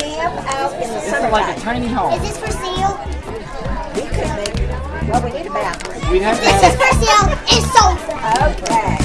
camp out in the summertime. like a tiny home. Is this for sale? We could make, well, we need a bathroom. We'd have to This is for sale. It's sold. Okay.